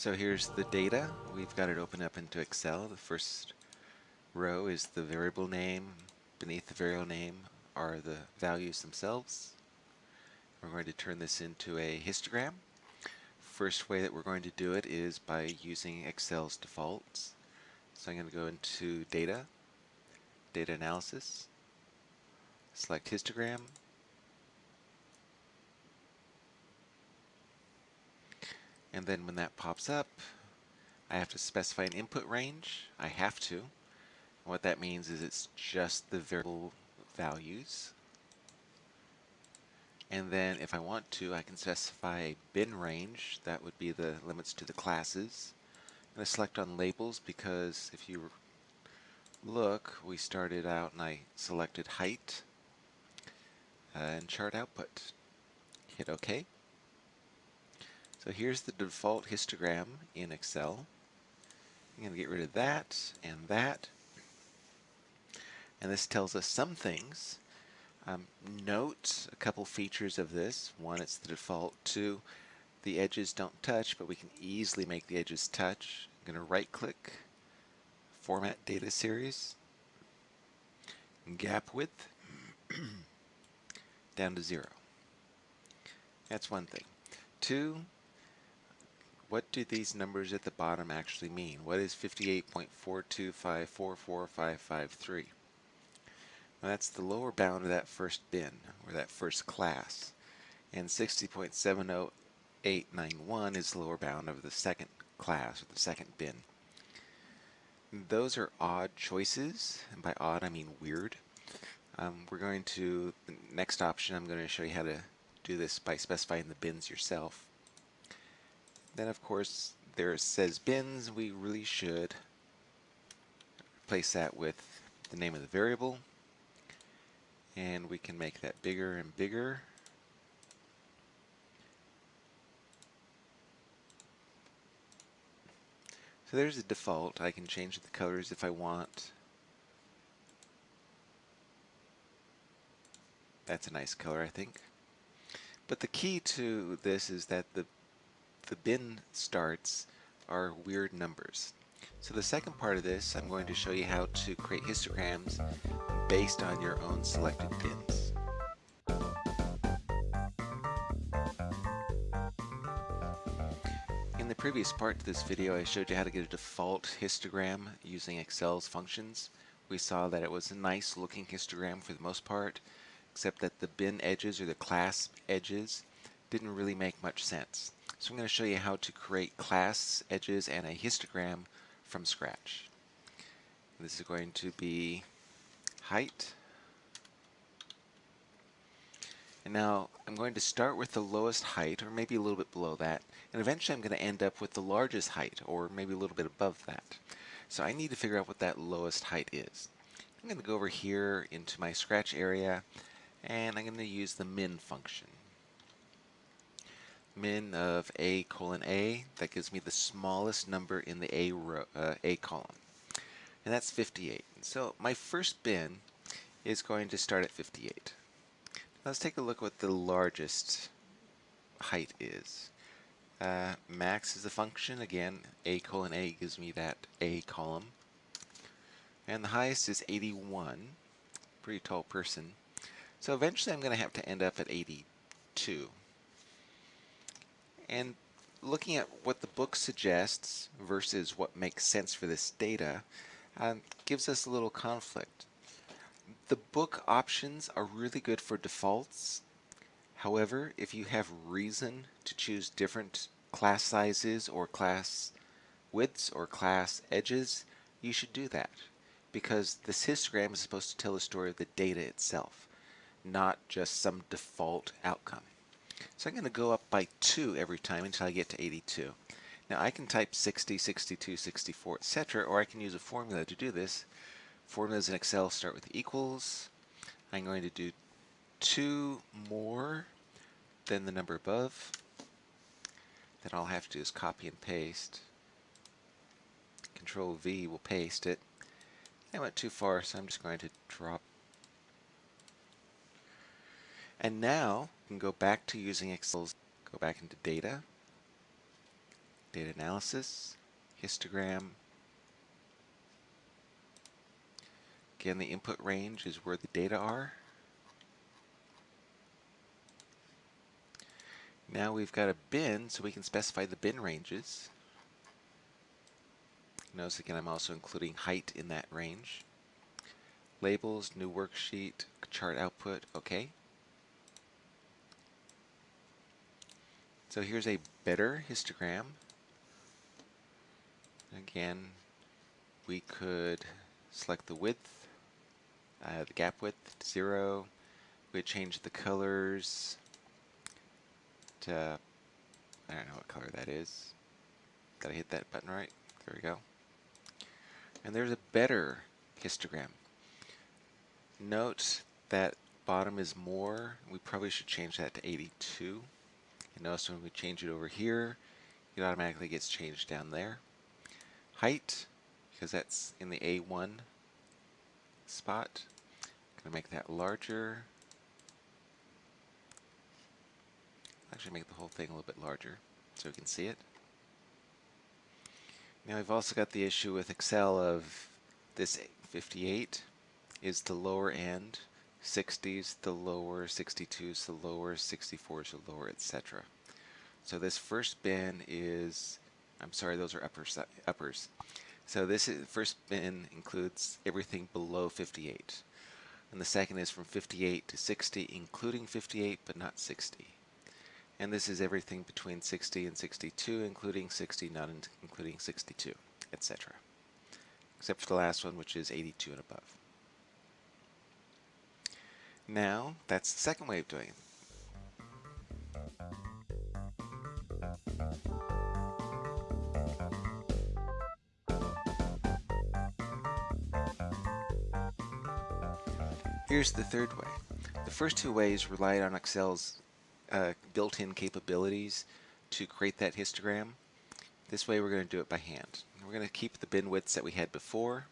So here's the data. We've got it open up into Excel. The first row is the variable name. Beneath the variable name are the values themselves. We're going to turn this into a histogram. First way that we're going to do it is by using Excel's defaults. So I'm going to go into Data, Data Analysis, select Histogram, and then when that pops up I have to specify an input range. I have to. What that means is it's just the variable values. And then if I want to, I can specify a bin range. That would be the limits to the classes. I'm going to select on labels because if you look, we started out and I selected height uh, and chart output. Hit OK. So here's the default histogram in Excel. I'm going to get rid of that and that. And this tells us some things. Um, note a couple features of this. One, it's the default. Two, the edges don't touch, but we can easily make the edges touch. I'm going to right click, Format Data Series, gap width down to zero. That's one thing. Two, what do these numbers at the bottom actually mean? What is 58.425445553? Well, that's the lower bound of that first bin, or that first class. And 60.70891 is the lower bound of the second class, or the second bin. Those are odd choices, and by odd I mean weird. Um, we're going to, the next option, I'm going to show you how to do this by specifying the bins yourself. Then of course there says bins, we really should replace that with the name of the variable and we can make that bigger and bigger. So there's a default. I can change the colors if I want. That's a nice color, I think. But the key to this is that the the bin starts are weird numbers. So the second part of this, I'm going to show you how to create histograms based on your own selected bins. In the previous part of this video, I showed you how to get a default histogram using Excel's functions. We saw that it was a nice looking histogram for the most part, except that the bin edges or the class edges didn't really make much sense. So I'm going to show you how to create class edges and a histogram from scratch. This is going to be height. And now I'm going to start with the lowest height, or maybe a little bit below that, and eventually I'm going to end up with the largest height, or maybe a little bit above that. So I need to figure out what that lowest height is. I'm going to go over here into my scratch area, and I'm going to use the min function min of a colon a. That gives me the smallest number in the a, row, uh, a column. And that's 58. So my first bin is going to start at 58. Let's take a look what the largest height is. Uh, max is a function. Again, a colon a gives me that a column. And the highest is 81. Pretty tall person. So eventually I'm going to have to end up at 82. And looking at what the book suggests versus what makes sense for this data um, gives us a little conflict. The book options are really good for defaults. However, if you have reason to choose different class sizes or class widths or class edges, you should do that because this histogram is supposed to tell the story of the data itself, not just some default outcome. So I'm going to go up by 2 every time until I get to 82. Now I can type 60, 62, 64, etc. or I can use a formula to do this. Formulas in Excel start with equals. I'm going to do 2 more than the number above. Then all I have to do is copy and paste. Control V will paste it. I went too far, so I'm just going to drop and now you can go back to using Excel's, go back into data, data analysis, histogram. Again, the input range is where the data are. Now we've got a bin, so we can specify the bin ranges. Notice again, I'm also including height in that range. Labels, new worksheet, chart output, okay. So here's a better histogram. Again, we could select the width, uh, the gap width to zero. We'd change the colors to, I don't know what color that is. Gotta hit that button right. There we go. And there's a better histogram. Note that bottom is more. We probably should change that to 82. And notice when we change it over here, it automatically gets changed down there. Height, because that's in the A1 spot. I'm going to make that larger. Actually make the whole thing a little bit larger so we can see it. Now we've also got the issue with Excel of this 58 is the lower end, 60s the lower, 62s the lower, 64s the lower, etc. So this first bin is, I'm sorry, those are uppers. uppers. So this is, first bin includes everything below 58. And the second is from 58 to 60, including 58, but not 60. And this is everything between 60 and 62, including 60, not in including 62, etc. Except for the last one, which is 82 and above. Now, that's the second way of doing it. Here's the third way. The first two ways relied on Excel's uh, built-in capabilities to create that histogram. This way we're going to do it by hand. We're going to keep the bin widths that we had before.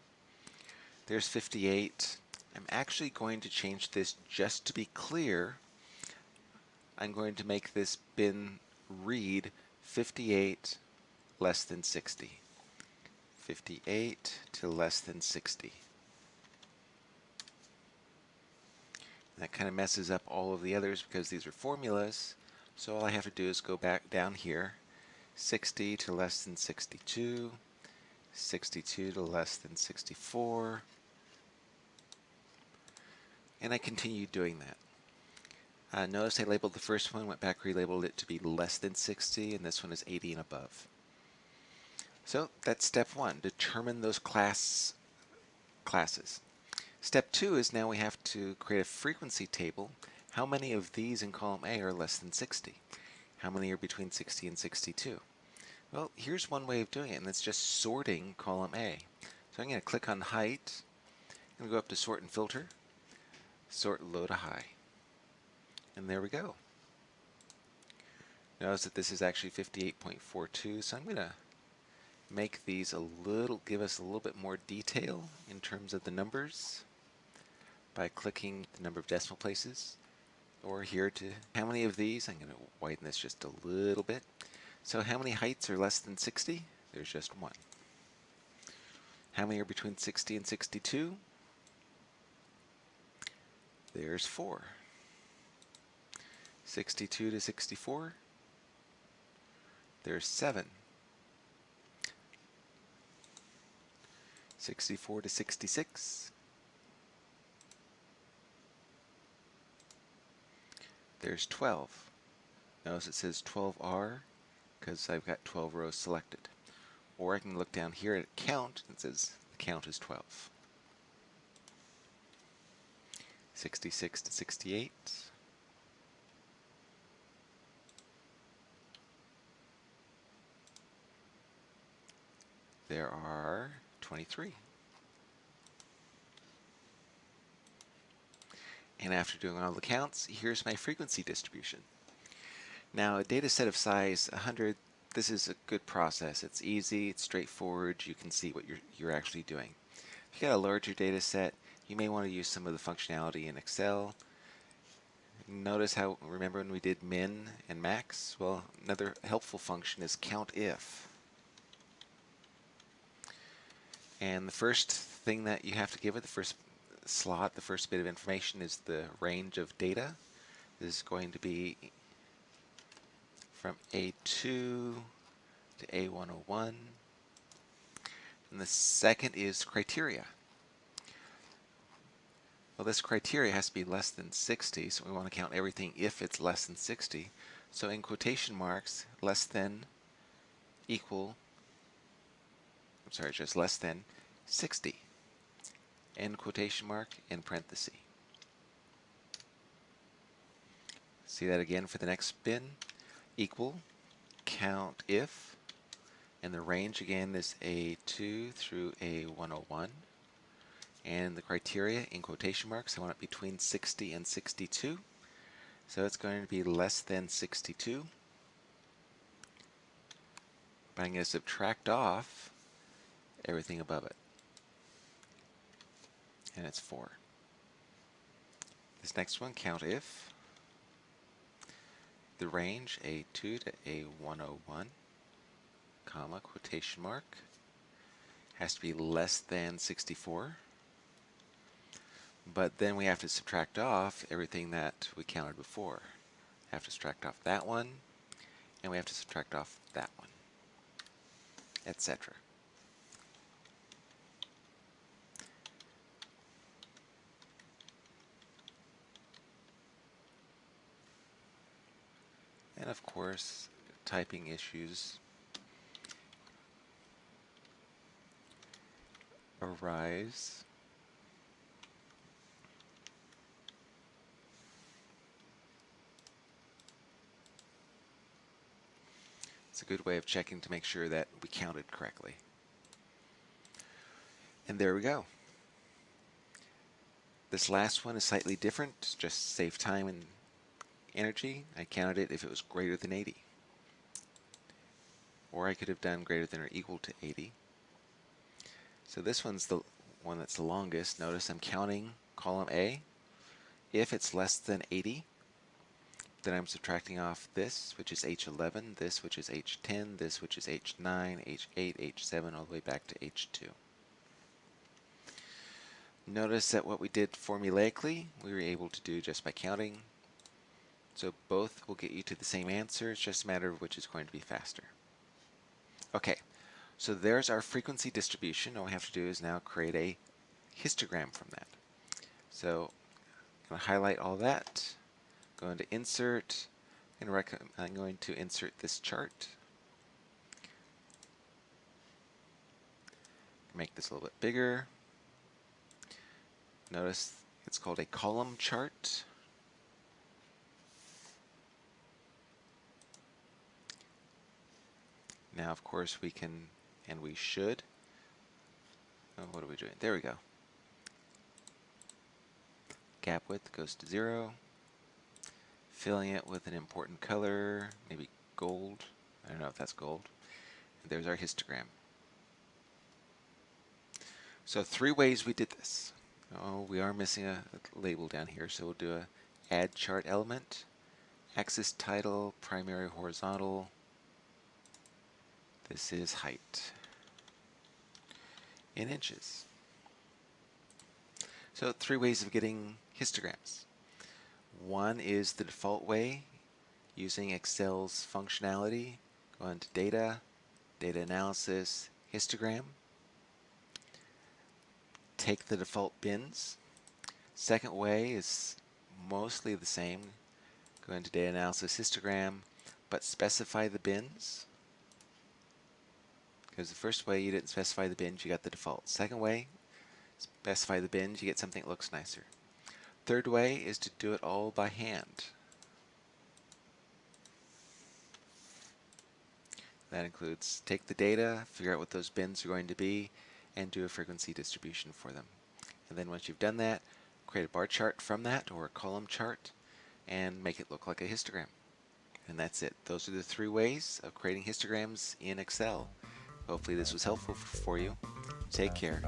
There's 58. I'm actually going to change this just to be clear. I'm going to make this bin read 58 less than 60. 58 to less than 60. That kind of messes up all of the others because these are formulas. So all I have to do is go back down here. 60 to less than 62. 62 to less than 64. And I continued doing that. Uh, notice I labeled the first one, went back, relabeled it to be less than 60, and this one is 80 and above. So that's step one, determine those class classes. Step two is now we have to create a frequency table. How many of these in column A are less than 60? How many are between 60 and 62? Well, here's one way of doing it, and it's just sorting column A. So I'm going to click on height, and go up to sort and filter, sort low to high. And there we go. Notice that this is actually 58.42, so I'm going to make these a little, give us a little bit more detail in terms of the numbers by clicking the number of decimal places. Or here to how many of these I'm going to widen this just a little bit. So how many heights are less than 60 there's just one. How many are between 60 and 62 there's four 62 to 64 there's seven 64 to 66 there's 12. Notice it says 12R because I've got 12 rows selected. Or I can look down here at count and it says the count is 12. 66 to 68. There are 23. And after doing all the counts, here's my frequency distribution. Now a data set of size 100, this is a good process. It's easy, it's straightforward, you can see what you're, you're actually doing. If you got a larger data set, you may want to use some of the functionality in Excel. Notice how, remember when we did min and max? Well, another helpful function is COUNTIF. And the first thing that you have to give it, the first slot, the first bit of information is the range of data. This is going to be from A2 to A101. And the second is criteria. Well, this criteria has to be less than 60, so we want to count everything if it's less than 60. So in quotation marks, less than equal, I'm sorry, just less than 60. End quotation mark in parenthesis. See that again for the next bin. Equal, count if, and the range again is A2 through A101. And the criteria in quotation marks, I want it between 60 and 62. So it's going to be less than 62. But I'm going to subtract off everything above it. And it's 4. This next one, count if. The range, A2 to A101, comma, quotation mark, has to be less than 64. But then we have to subtract off everything that we counted before. We have to subtract off that one, and we have to subtract off that one, etc. And of course, typing issues arise It's a good way of checking to make sure that we counted correctly. And there we go. This last one is slightly different, just save time and energy, I counted it if it was greater than 80. Or I could have done greater than or equal to 80. So this one's the one that's the longest. Notice I'm counting column A. If it's less than 80, then I'm subtracting off this, which is H11, this, which is H10, this, which is H9, H8, H7, all the way back to H2. Notice that what we did formulaically, we were able to do just by counting so both will get you to the same answer. It's just a matter of which is going to be faster. Okay, so there's our frequency distribution. All we have to do is now create a histogram from that. So I'm going to highlight all that. Going to insert, and I'm going to insert this chart. Make this a little bit bigger. Notice it's called a column chart. Now, of course, we can, and we should. Oh, what are we doing? There we go. Gap width goes to zero. Filling it with an important color, maybe gold. I don't know if that's gold. And there's our histogram. So three ways we did this. Oh, we are missing a, a label down here, so we'll do a add chart element, axis title, primary horizontal, this is height in inches. So three ways of getting histograms. One is the default way using Excel's functionality. Go into Data, Data Analysis, Histogram. Take the default bins. Second way is mostly the same. Go into Data Analysis, Histogram, but specify the bins. Because the first way you didn't specify the bins, you got the default. Second way, specify the bins, you get something that looks nicer. Third way is to do it all by hand. That includes take the data, figure out what those bins are going to be, and do a frequency distribution for them. And then once you've done that, create a bar chart from that or a column chart and make it look like a histogram. And that's it. Those are the three ways of creating histograms in Excel. Hopefully this was helpful for you. Take care.